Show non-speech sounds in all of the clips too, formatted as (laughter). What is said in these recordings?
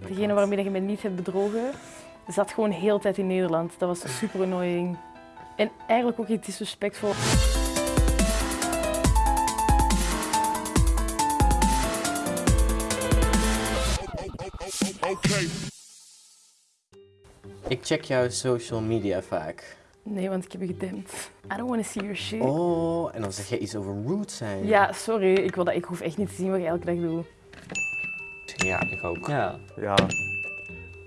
Degene waarmee je me niet hebt bedrogen, zat gewoon de hele tijd in Nederland. Dat was super annoying. En eigenlijk ook iets disrespectvol. Ik check jouw social media vaak. Nee, want ik heb je gedempt. I don't want to see your shit. Oh, en dan zeg je iets over rude zijn. Ja, sorry. Ik, wil dat, ik hoef echt niet te zien wat je elke dag doet. Ja, ik ook. Ja. Ja,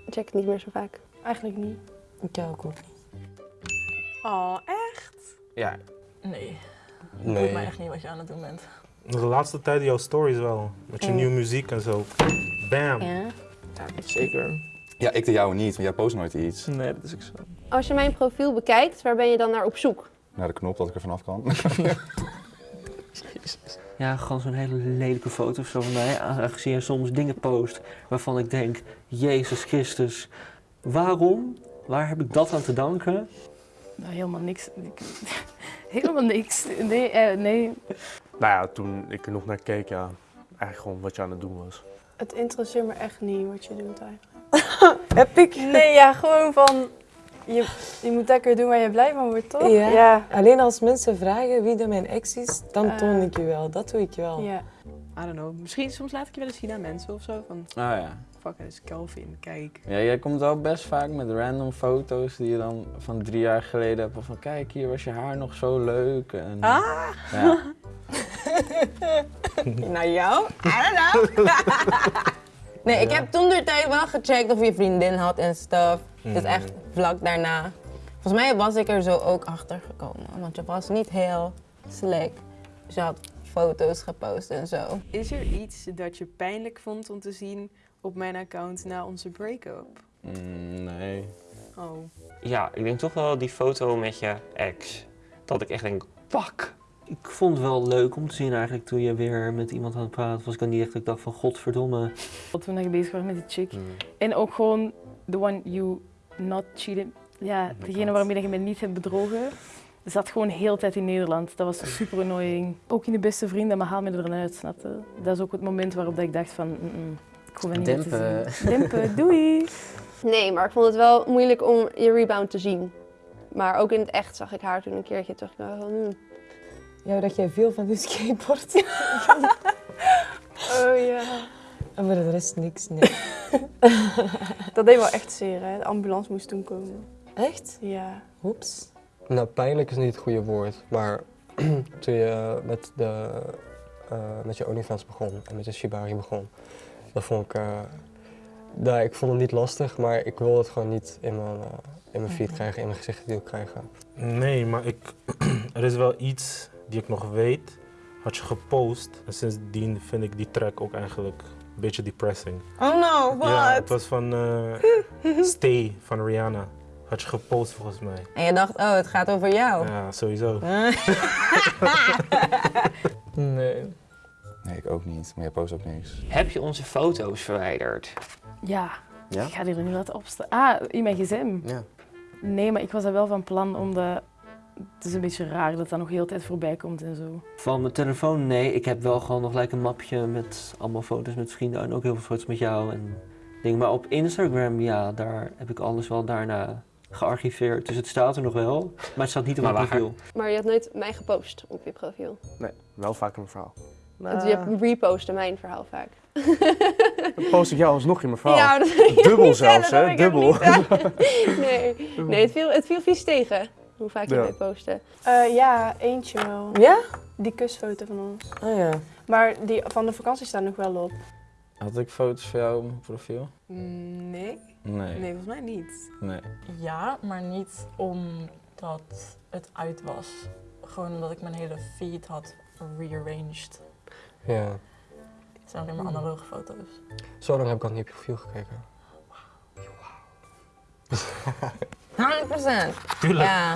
Ik check het niet meer zo vaak. Eigenlijk niet. Ik ook niet. Oh, echt? Ja, Nee. Ik nee. weet mij echt niet wat je aan het doen bent. De laatste tijd jouw stories wel. Met je Mm. nieuwe muziek en zo. Bam. Ja. Zeker. Ja, ik de jouwe niet, want jij post nooit iets. Nee, dat is ook zo. Als je mijn profiel bekijkt, waar ben je dan naar op zoek? Naar de knop dat ik er vanaf kan. (laughs) ja gewoon zo'n hele lelijke foto of zo van mij. Aangezien je soms dingen post waarvan ik denk, Jezus Christus, waarom? Waar heb ik dat aan te danken? Nou, helemaal niks. Ik- (laughs) helemaal niks. Nee, eh, nee. Nou ja, toen ik er nog naar keek, ja. Eigenlijk gewoon wat je aan het doen was. Het interesseert me echt niet wat je doet eigenlijk. (laughs) Heb ik? Nee, ja, gewoon van... Je, je moet lekker doen waar je blij van wordt, toch? Ja. Ja. Alleen als mensen vragen wie dan mijn ex is, dan Ah. toon ik je wel. Dat doe ik wel. ja. I don't know. Misschien soms laat ik je wel eens zien aan mensen of zo. Van, Oh ja. fuck, het is Kelvin, kijk. Ja, jij komt wel best vaak met random foto's die je dan van drie jaar geleden hebt. Of van kijk, hier was je haar nog zo leuk. En, Ah! Ja. (laughs) Naar jou? I don't know. (laughs) nee, ik heb toen de tijd wel gecheckt of je vriendin had en stuff. Dus echt vlak daarna. Volgens mij was ik er zo ook achter gekomen. Want je was niet heel slick. Dus je had foto's gepost en zo. Is er iets dat je pijnlijk vond om te zien op mijn account na onze break-up? Mm, nee. Oh. Ja, ik denk toch wel die foto met je ex. Dat ik echt denk, fuck. Ik vond het wel leuk om te zien eigenlijk toen je weer met iemand aan het praten was. Ik dan niet echt, ik dacht van godverdomme. Toen je bezig was met die chick. Mm. En ook gewoon the one you not cheated. Ja, degene waarmee je me niet hebt bedrogen, zat gewoon de hele tijd in Nederland. Dat was super annoying. Ook in de beste vrienden, maar haal me er uit, snap je? Dat is ook het moment waarop dat ik dacht van, mm, mm, ik hoef niet meer te zien. Dempen, (laughs) doei! Nee, maar ik vond het wel moeilijk om je rebound te zien. Maar ook in het echt zag ik haar toen een keertje terug. Van, hmm. Ja, dat jij veel van die skateboard. (laughs) (laughs) Oh ja. en voor de rest niks, nee. (laughs) Dat deed wel echt zeer, hè. De ambulance moest toen komen. Echt? Ja. Oeps. Nou, pijnlijk is niet het goede woord, maar (clears throat) toen je met, de, eh, met je OnlyFans begon en met de Shibari begon, dat vond ik, eh, nou, ik vond het niet lastig, maar ik wil het gewoon niet in mijn, eh, in mijn feed krijgen, in mijn gezicht gedeeld krijgen. Nee, maar ik, (clears throat) er is wel iets die ik nog weet. Had je gepost. En sindsdien vind ik die track ook eigenlijk een beetje depressing. Oh no, what? Ja, het was van eh, (laughs) Stay van Rihanna. Had je gepost volgens mij. En je dacht, oh, het gaat over jou. Ja, sowieso. (laughs) Nee. Nee, ik ook niet. Maar jij post ook niks. Heb je onze foto's verwijderd? Ja, Ja? ik ga die er nu laten opstaan. Ah, in mijn gsm. Ja. Nee, maar ik was daar wel van plan, omdat het is een beetje raar dat dat nog heel de tijd voorbij komt en zo. Van mijn telefoon, nee. Ik heb wel gewoon nog gelijk een mapje met allemaal foto's met vrienden en ook heel veel foto's met jou en dingen. Maar op Instagram, ja, daar heb ik alles wel daarna gearchiveerd. Dus het staat er nog wel, maar het staat niet op mijn profiel. Maar je had nooit mij gepost op je profiel. Nee, wel vaak in mijn verhaal. Want je repostte mijn verhaal vaak. Dan post ik jou alsnog in mijn verhaal. Ja, dat (laughs) wil ik Dubbel zelfs, hè? Dubbel. nee, nee het, viel, het viel vies tegen hoe vaak je Ja. postte. Eh, ja, eentje wel. Ja? Die kusfoto van ons. Oh ja. Maar die van de vakantie staat nog wel op. Had ik foto's van jou op mijn profiel? Nee? Nee. Nee, volgens mij niet. Nee. Ja, maar niet omdat het uit was. Gewoon omdat ik mijn hele feed had rearranged. Ja. Het zijn alleen maar analoge foto's. Zo lang heb ik al niet op je profiel gekeken. 100%. Tuurlijk. Ja,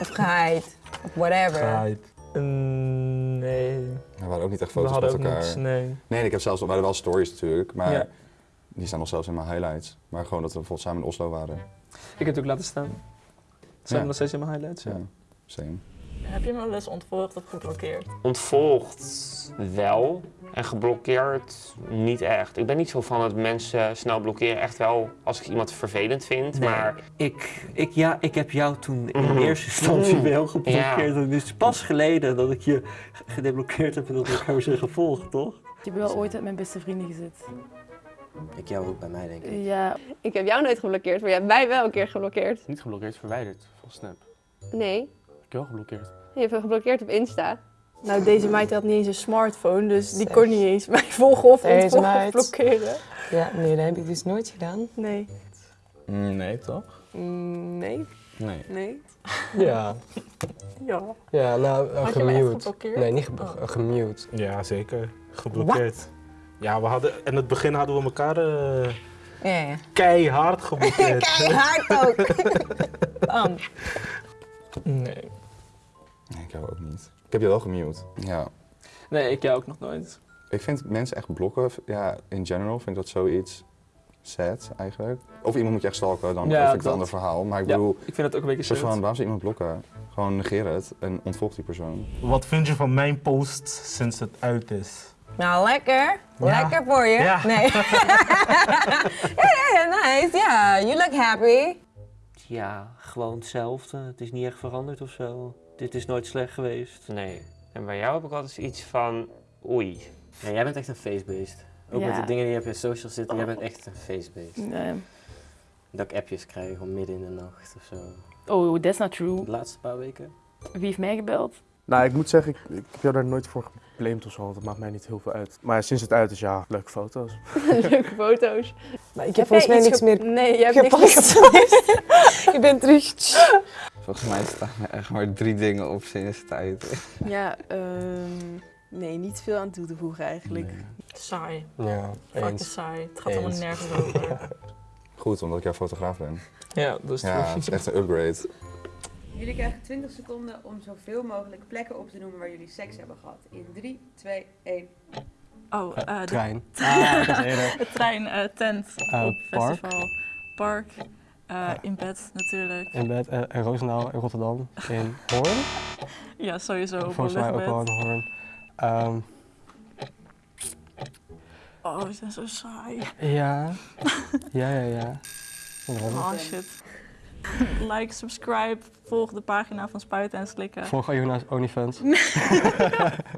of geheid, of whatever. Geheid. nee. We waren ook niet echt foto's met elkaar. niets, nee. Nee, ik heb zelfs, we hadden wel stories natuurlijk, maar Ja. die staan nog zelfs in mijn highlights. Maar gewoon dat we bijvoorbeeld samen in Oslo waren. Ik heb het ook laten staan. Zijn Ja. nog steeds in mijn highlights. Ja, same. Heb je me wel eens ontvolgd of geblokkeerd? Ontvolgd wel en geblokkeerd niet echt. Ik ben niet zo van dat mensen snel blokkeren. Echt wel als ik iemand vervelend vind, Nee. maar Ik, ik, ja, ik heb jou toen in Mhm. eerste instantie Mhm. wel geblokkeerd. Ja. Het is pas geleden dat ik je gedeblokkeerd heb en dat we elkaar zijn gevolgd, toch? Ik heb wel ooit uit mijn beste vrienden gezet. Ik jou ook bij mij, denk ik. Ja, Ik heb jou nooit geblokkeerd, maar jij hebt mij wel een keer geblokkeerd. Niet geblokkeerd, verwijderd van Snap. Nee, Ik wel geblokkeerd. je hebt me geblokkeerd op Insta. Nou, deze meid had niet eens een smartphone, dus die kon niet eens mij volgen of Deze ontvolgen of meid. blokkeren. Ja, nee, dat heb ik dus nooit gedaan. Nee. Nee, toch? Nee. Nee. Nee. Ja. Ja. Ja, nou, gemute. Nee, niet geblo- Oh. eh, gemute. Ja, zeker. Geblokkeerd. Ja, we hadden, in het begin hadden we elkaar eh, Ja, ja. keihard geblokkeerd. (laughs) Keihard ook. (laughs) Bam. Nee. Nee, ik jou ook niet. Ik heb je wel gemute. Ja. Nee, ik jou ook nog nooit. Ik vind mensen echt blokken, ja, in general vind ik dat zoiets sad eigenlijk. Of iemand moet je echt stalken, dan Ja, vind ik dat. een ander verhaal. Maar ik Ja, bedoel, ik vind het ook een beetje soort van, sad. waarom zou iemand blokken? Gewoon negeer het en ontvolg die persoon. Wat vind je van mijn post sinds het uit is? Nou, lekker. Ja. Lekker voor je. Ja. Nee. (laughs) ja, ja, ja, nice. Ja, you look happy. Ja, gewoon hetzelfde. Het is niet echt veranderd of zo. Dit is nooit slecht geweest. nee. En bij jou heb ik altijd iets van oei. Ja, jij bent echt een face-based. Ook Ja. met de dingen die je op je social zitten, jij bent echt een face-based. nee. Dat ik appjes krijg om midden in de nacht of zo. Oh, that's not true. De laatste paar weken. Wie heeft mij gebeld? Nou, ik moet zeggen, ik, ik heb jou daar nooit voor geblamed of zo, want het maakt mij niet heel veel uit. Maar sinds het uit is, ja, leuke foto's. (laughs) Leuke foto's. Maar ik heb Heb volgens jij mij niks meer Nee, je hebt niks gepast. meer (laughs) ik ben terug. (laughs) Volgens mij staan er echt maar drie dingen op sinds tijd. Ja, ehm, nee, niet veel aan toe te voegen eigenlijk. Saai. Ja, Fucking saai. Het gaat helemaal Eens. nergens over. (laughs) Goed, omdat ik jouw fotograaf ben. Ja, dat is Ja, het is echt een upgrade. Jullie krijgen 20 seconden om zoveel mogelijk plekken op te noemen waar jullie seks hebben gehad. In 3, 2, 1. Oh, eh, de- trein. (laughs) Ah, dat is eerder. (laughs) De trein, eh, tent, Eh, op park. festival, park, eh, in bed natuurlijk. In bed, eh, in Roosendaal, in Rotterdam, in Hoorn. (laughs) Ja, sowieso Volgens mij ook wel in Hoorn. Ehm, Oh, we zijn zo saai. ja. ja, ja, ja. Oh shit. Like, subscribe, volg de pagina van Spuiten en Slikken. Volg Ajuna's OnlyFans. (laughs)